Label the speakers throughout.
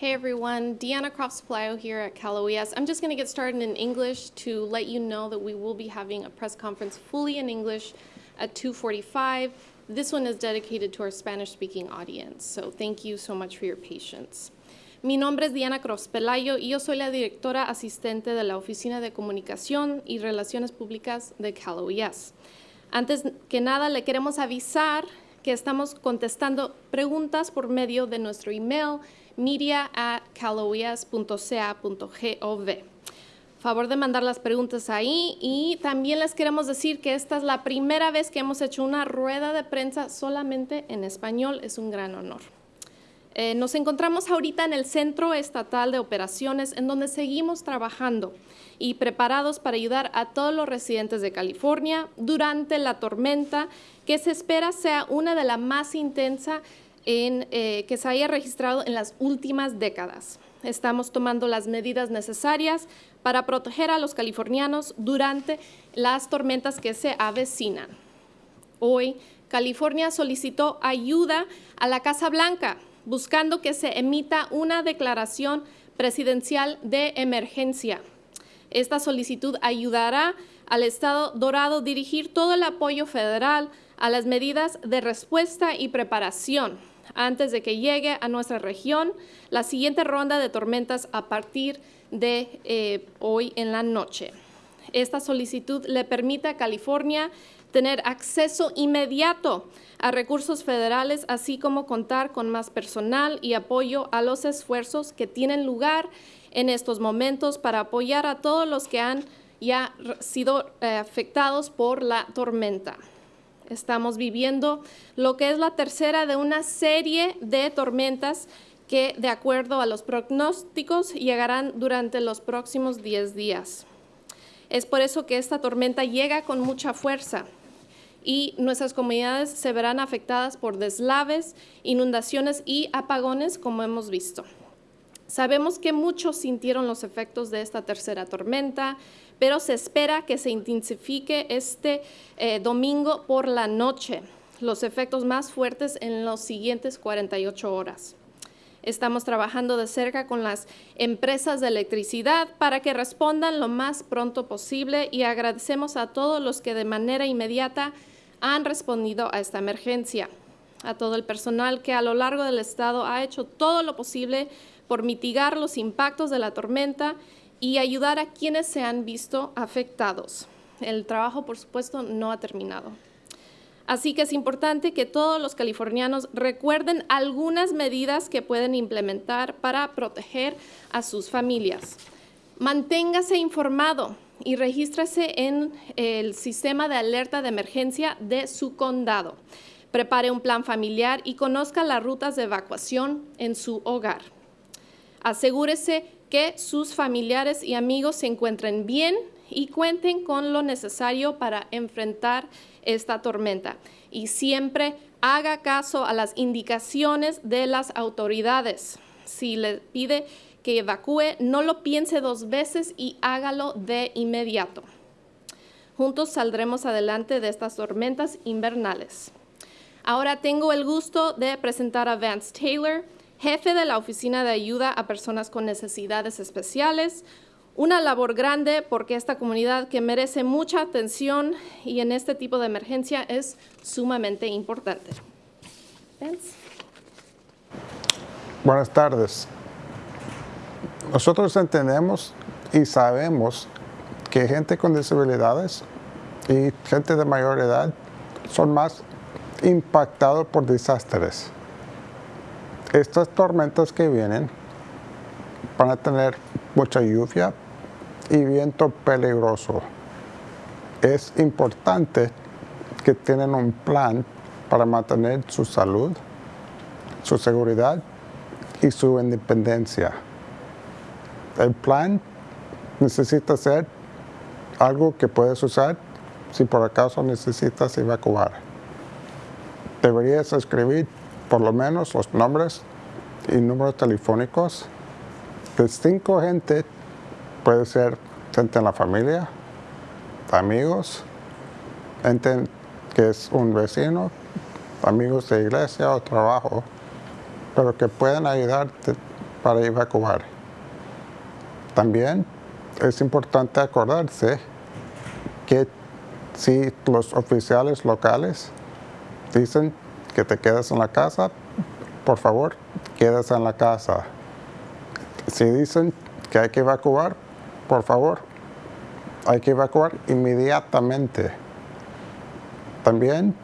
Speaker 1: Hey everyone, Deanna Croft Supplio here at Cal OES. I'm just going to get started in English to let you know that we will be having a press conference fully in English at 2.45. This one is dedicated to our Spanish-speaking audience, so thank you so much for your patience. Mi nombre es Diana Croft Pelayo y yo soy la directora asistente de la Oficina de Comunicación y Relaciones Públicas de Cal OES. Antes que nada, le queremos avisar que estamos contestando preguntas por medio de nuestro email media at caloes.ca.gov. Favor de mandar las preguntas ahí y también les queremos decir que esta es la primera vez que hemos hecho una rueda de prensa solamente en español. Es un gran honor. Eh, nos encontramos ahorita en el Centro Estatal de Operaciones en donde seguimos trabajando y preparados para ayudar a todos los residentes de California durante la tormenta que se espera sea una de las más intensas en, eh, que se haya registrado en las últimas décadas. Estamos tomando las medidas necesarias para proteger a los californianos durante las tormentas que se avecinan. Hoy, California solicitó ayuda a la Casa Blanca, buscando que se emita una declaración presidencial de emergencia. Esta solicitud ayudará al Estado Dorado dirigir todo el apoyo federal a las medidas de respuesta y preparación antes de que llegue a nuestra región la siguiente ronda de tormentas a partir de eh, hoy en la noche. Esta solicitud le permite a California tener acceso inmediato a recursos federales, así como contar con más personal y apoyo a los esfuerzos que tienen lugar en estos momentos para apoyar a todos los que han ya sido eh, afectados por la tormenta. Estamos viviendo lo que es la tercera de una serie de tormentas que, de acuerdo a los pronósticos, llegarán durante los próximos 10 días. Es por eso que esta tormenta llega con mucha fuerza y nuestras comunidades se verán afectadas por deslaves, inundaciones y apagones, como hemos visto. Sabemos que muchos sintieron los efectos de esta tercera tormenta, pero se espera que se intensifique este eh, domingo por la noche, los efectos más fuertes en los siguientes 48 horas. Estamos trabajando de cerca con las empresas de electricidad para que respondan lo más pronto posible y agradecemos a todos los que de manera inmediata han respondido a esta emergencia, a todo el personal que a lo largo del estado ha hecho todo lo posible por mitigar los impactos de la tormenta y ayudar a quienes se han visto afectados. El trabajo, por supuesto, no ha terminado. Así que es importante que todos los californianos recuerden algunas medidas que pueden implementar para proteger a sus familias. Manténgase informado y regístrese en el sistema de alerta de emergencia de su condado. Prepare un plan familiar y conozca las rutas de evacuación en su hogar. Asegúrese que sus familiares y amigos se encuentren bien y cuenten con lo necesario para enfrentar esta tormenta. Y siempre haga caso a las indicaciones de las autoridades. Si le pide que evacúe, no lo piense dos veces y hágalo de inmediato. Juntos saldremos adelante de estas tormentas invernales. Ahora tengo el gusto de presentar a Vance Taylor, jefe de la Oficina de Ayuda a Personas con Necesidades Especiales, una labor grande porque esta comunidad que merece mucha atención y en este tipo de emergencia es sumamente importante.
Speaker 2: Buenas tardes. Nosotros entendemos y sabemos que gente con disabilidades y gente de mayor edad son más impactados por desastres estas tormentas que vienen van a tener mucha lluvia y viento peligroso. Es importante que tienen un plan para mantener su salud, su seguridad y su independencia. El plan necesita ser algo que puedes usar si por acaso necesitas evacuar. Deberías escribir por lo menos los nombres y números telefónicos de cinco gente, puede ser gente en la familia, amigos, gente que es un vecino, amigos de iglesia o trabajo, pero que pueden ayudarte para evacuar. También es importante acordarse que si los oficiales locales dicen que te quedas en la casa, por favor, quedas en la casa. Si dicen que hay que evacuar, por favor, hay que evacuar inmediatamente. También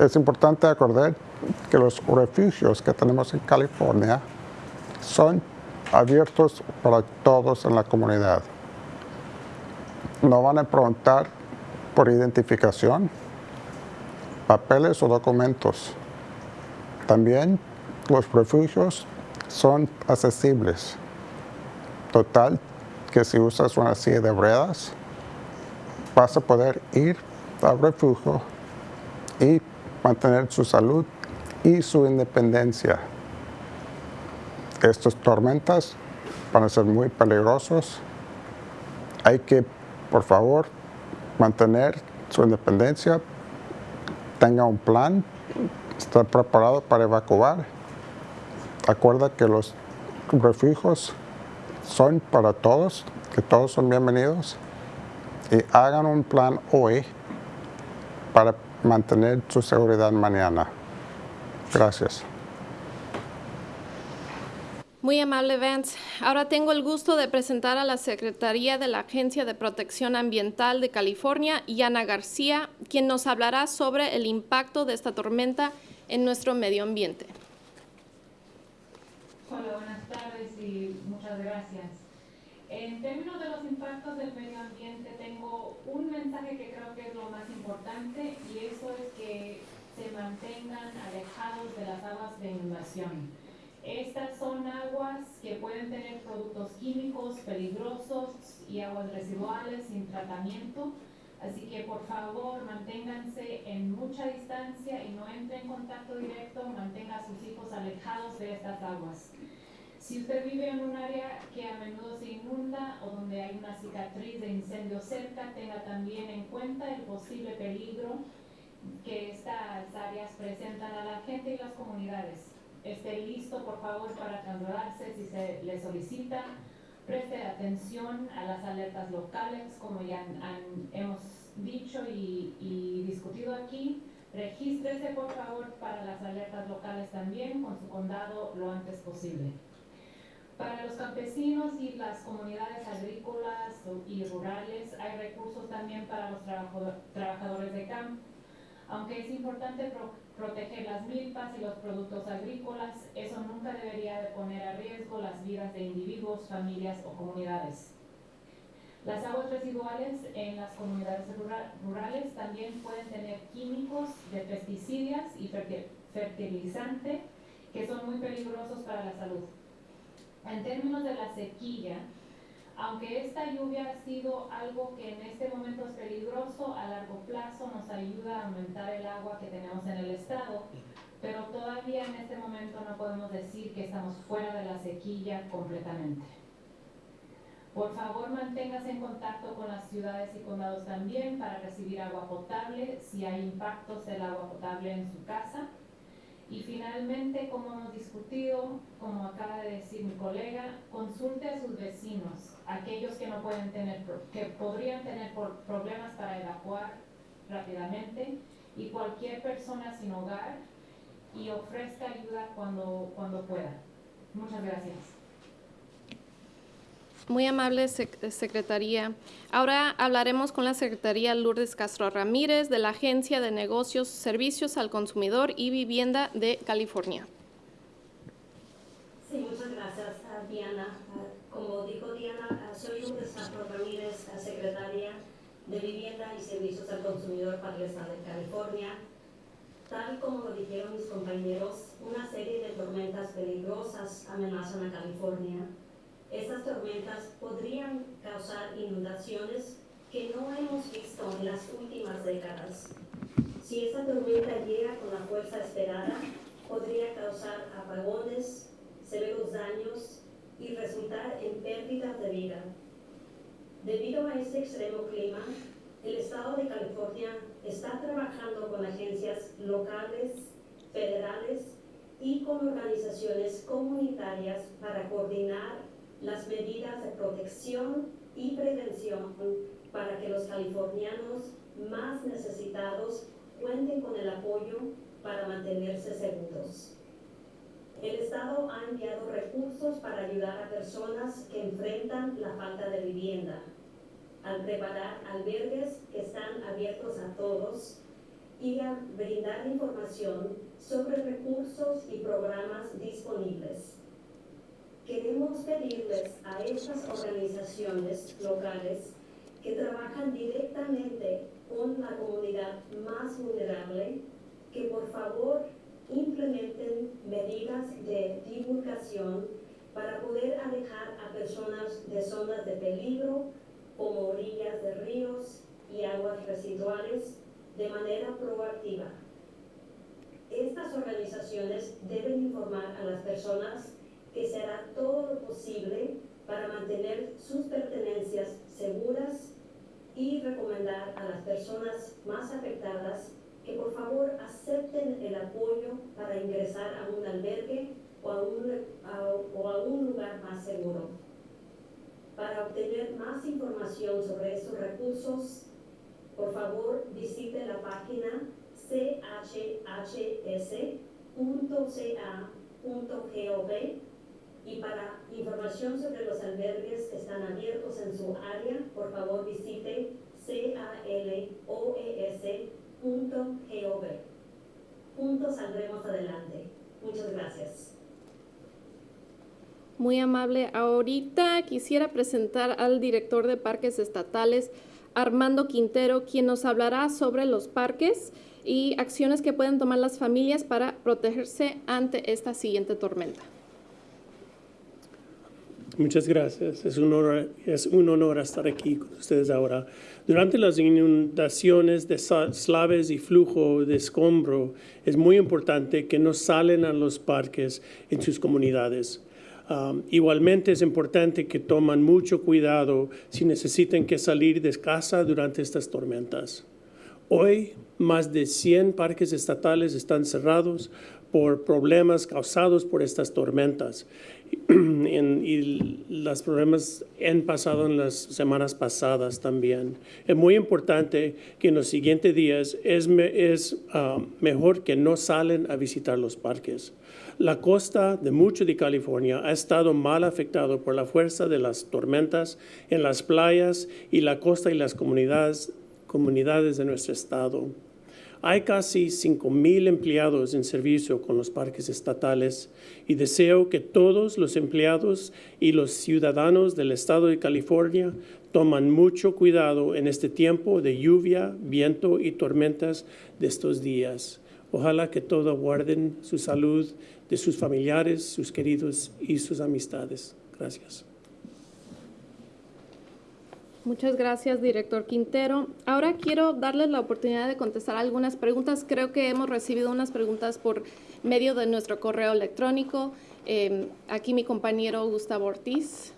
Speaker 2: es importante acordar que los refugios que tenemos en California son abiertos para todos en la comunidad. No van a preguntar por identificación, papeles o documentos. También los refugios son accesibles. Total, que si usas una silla de ruedas, vas a poder ir al refugio y mantener su salud y su independencia. Estas tormentas van a ser muy peligrosos. Hay que, por favor, mantener su independencia, tenga un plan, estar preparado para evacuar. Acuerda que los refugios son para todos, que todos son bienvenidos y hagan un plan hoy para mantener su seguridad mañana. Gracias.
Speaker 1: Muy amable, Vance. Ahora tengo el gusto de presentar a la Secretaría de la Agencia de Protección Ambiental de California, Yana García, quien nos hablará sobre el impacto de esta tormenta en nuestro medio ambiente.
Speaker 3: Hola, buenas tardes y muchas gracias. En términos de los impactos del medio ambiente, tengo un mensaje que creo que es lo más importante y eso es que se mantengan alejados de las aguas de inundación. Estas son aguas que pueden tener productos químicos peligrosos y aguas residuales sin tratamiento. Así que por favor manténganse en mucha distancia y no entre en contacto directo, mantenga a sus hijos alejados de estas aguas. Si usted vive en un área que a menudo se inunda o donde hay una cicatriz de incendio cerca, tenga también en cuenta el posible peligro que estas áreas presentan a la gente y las comunidades esté listo, por favor, para trasladarse si se le solicita. Preste atención a las alertas locales, como ya hemos dicho y, y discutido aquí. Regístrese, por favor, para las alertas locales también con su condado lo antes posible. Para los campesinos y las comunidades agrícolas y rurales hay recursos también para los trabajadores de campo. Aunque es importante proteger las milpas y los productos agrícolas, eso nunca debería de poner a riesgo las vidas de individuos, familias o comunidades. Las aguas residuales en las comunidades rurales también pueden tener químicos de pesticidas y fertilizante que son muy peligrosos para la salud. En términos de la sequía, aunque esta lluvia ha sido algo que en este momento es peligroso, a largo plazo nos ayuda a aumentar el agua que tenemos en el estado, pero todavía en este momento no podemos decir que estamos fuera de la sequía completamente. Por favor, manténgase en contacto con las ciudades y condados también para recibir agua potable si hay impactos del agua potable en su casa. Y finalmente, como hemos discutido, como acaba de decir mi colega, consulte a sus vecinos, aquellos que no pueden tener, que podrían tener problemas para evacuar rápidamente y cualquier persona sin hogar y ofrezca ayuda cuando, cuando pueda. Muchas gracias.
Speaker 1: Muy amable Secretaría. Ahora hablaremos con la Secretaría Lourdes Castro Ramírez de la Agencia de Negocios, Servicios al Consumidor y Vivienda de California.
Speaker 4: Sí, muchas gracias, Diana. Como dijo Diana, soy Lourdes Castro Ramírez, Secretaria de Vivienda y Servicios al Consumidor para el Estado de California. Tal como lo dijeron mis compañeros, una serie de tormentas peligrosas amenazan a California estas tormentas podrían causar inundaciones que no hemos visto en las últimas décadas. Si esta tormenta llega con la fuerza esperada, podría causar apagones, severos daños y resultar en pérdidas de vida. Debido a este extremo clima, el Estado de California está trabajando con agencias locales, federales y con organizaciones comunitarias para coordinar las medidas de protección y prevención para que los californianos más necesitados cuenten con el apoyo para mantenerse seguros. El Estado ha enviado recursos para ayudar a personas que enfrentan la falta de vivienda, al preparar albergues que están abiertos a todos y a brindar información sobre recursos y programas disponibles. Queremos pedirles a estas organizaciones locales que trabajan directamente con la comunidad más vulnerable que por favor implementen medidas de divulgación para poder alejar a personas de zonas de peligro como orillas de ríos y aguas residuales de manera proactiva. Estas organizaciones deben informar a las personas que se hará todo lo posible para mantener sus pertenencias seguras y recomendar a las personas más afectadas que por favor acepten el apoyo para ingresar a un albergue o a un, o a un lugar más seguro. Para obtener más información sobre estos recursos, por favor visite la página chhs.ca.gov y para información sobre los albergues que están abiertos en su área, por favor visite caloes.gov. Juntos saldremos adelante. Muchas gracias.
Speaker 1: Muy amable. Ahorita quisiera presentar al director de parques estatales, Armando Quintero, quien nos hablará sobre los parques y acciones que pueden tomar las familias para protegerse ante esta siguiente tormenta.
Speaker 5: Muchas gracias. Es un, honor, es un honor estar aquí con ustedes ahora. Durante las inundaciones de slaves y flujo de escombro, es muy importante que no salen a los parques en sus comunidades. Igualmente es importante que toman mucho cuidado si necesitan que salir de casa durante estas tormentas. Hoy, más de 100 parques estatales están cerrados por problemas causados por estas tormentas. y los problemas han pasado en las semanas pasadas también. Es muy importante que en los siguientes días es, es ah, mejor que no salen a visitar los parques. La costa de mucho de California ha estado mal afectado por la fuerza de las tormentas en las playas y la costa y las comunidades, comunidades de nuestro estado. Hay casi 5,000 empleados en servicio con los parques estatales y deseo que todos los empleados y los ciudadanos del estado de California toman mucho cuidado en este tiempo de lluvia, viento y tormentas de estos días. Ojalá que todos guarden su salud de sus familiares, sus queridos y sus amistades. Gracias.
Speaker 1: Muchas gracias, director Quintero. Ahora quiero darles la oportunidad de contestar algunas preguntas. Creo que hemos recibido unas preguntas por medio de nuestro correo electrónico. Eh, aquí mi compañero Gustavo Ortiz.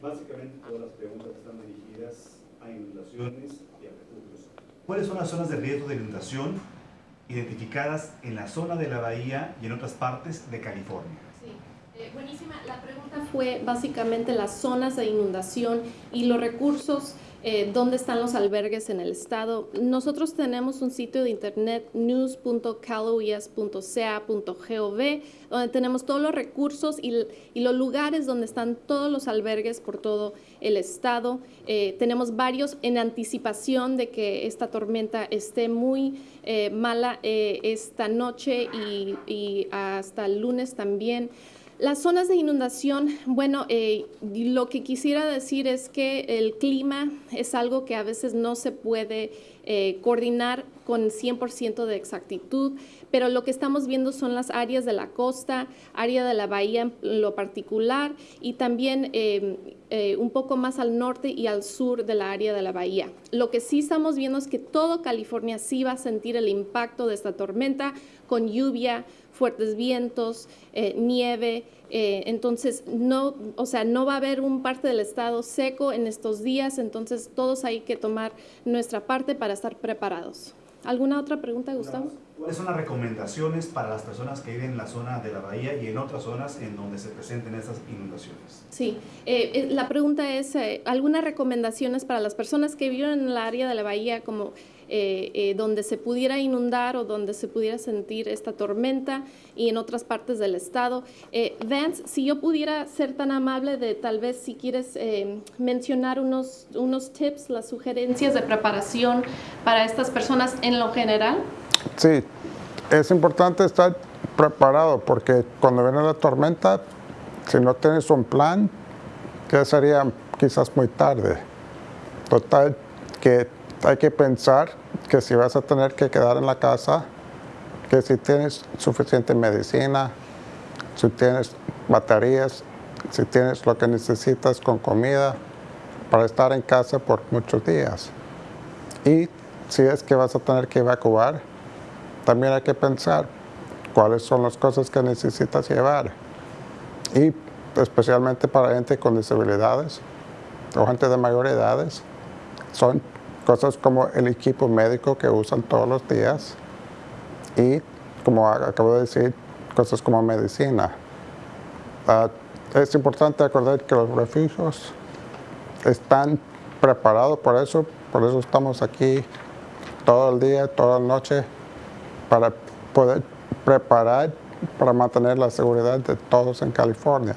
Speaker 6: Básicamente todas las preguntas están dirigidas a inundaciones y a refugios. ¿Cuáles son las zonas de riesgo de inundación identificadas en la zona de la bahía y en otras partes de California?
Speaker 1: Eh, buenísima. La pregunta fue básicamente las zonas de inundación y los recursos, eh, dónde están los albergues en el estado. Nosotros tenemos un sitio de internet news.caloes.ca.gov donde tenemos todos los recursos y, los lugares donde están todos los albergues por todo el estado. Eh, tenemos varios en anticipación de que esta tormenta esté muy mala esta noche y, y hasta el lunes también. Las zonas de inundación, bueno, eh, lo que quisiera decir es que el clima es algo que a veces no se puede eh, coordinar con 100% de exactitud, pero lo que estamos viendo son las áreas de la costa, área de la bahía en lo particular y también eh, un poco más al norte y al sur de la área de la bahía. Lo que sí estamos viendo es que todo California sí va a sentir el impacto de esta tormenta con lluvia, fuertes vientos, eh, nieve. Eh, entonces, no, o sea, no va a haber un parte del estado seco en estos días, entonces todos hay que tomar nuestra parte para estar preparados. ¿Alguna otra pregunta, Gustavo?
Speaker 6: ¿Cuáles son las recomendaciones para las personas que viven en la zona de la bahía y en otras zonas en donde se presenten estas inundaciones?
Speaker 1: Sí, eh, eh, la pregunta es, eh, ¿algunas recomendaciones para las personas que viven en el área de la bahía como eh, eh, donde se pudiera inundar o donde se pudiera sentir esta tormenta y en otras partes del estado? Eh, Vance, si yo pudiera ser tan amable de tal vez si quieres eh, mencionar unos, unos tips, las sugerencias de preparación para estas personas en lo general.
Speaker 2: Sí, es importante estar preparado porque cuando viene la tormenta, si no tienes un plan, ya sería quizás muy tarde. Total, que hay que pensar que si vas a tener que quedar en la casa, que si tienes suficiente medicina, si tienes baterías, si tienes lo que necesitas con comida para estar en casa por muchos días. Y si es que vas a tener que evacuar, también hay que pensar cuáles son las cosas que necesitas llevar. Y especialmente para gente con disabilidades o gente de mayor edades, son cosas como el equipo médico que usan todos los días y, como acabo de decir, cosas como medicina. Ah, es importante acordar que los refugios están preparados por eso, por eso estamos aquí todo el día, toda la noche, para poder preparar para mantener la seguridad de todos en California.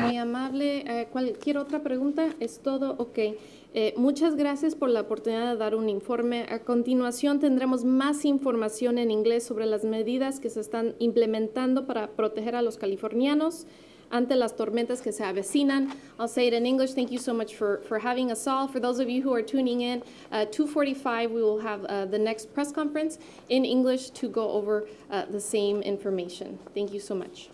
Speaker 1: Muy amable. Eh, cualquier otra pregunta, es todo. Ok. Eh, muchas gracias por la oportunidad de dar un informe. A continuación tendremos más información en inglés sobre las medidas que se están implementando para proteger a los californianos ante las tormentas que se avecinan. I'll say it in English. Thank you so much for, for having us all. For those of you who are tuning in, uh, 2:45 we will have uh, the next press conference in English to go over uh, the same information. Thank you so much.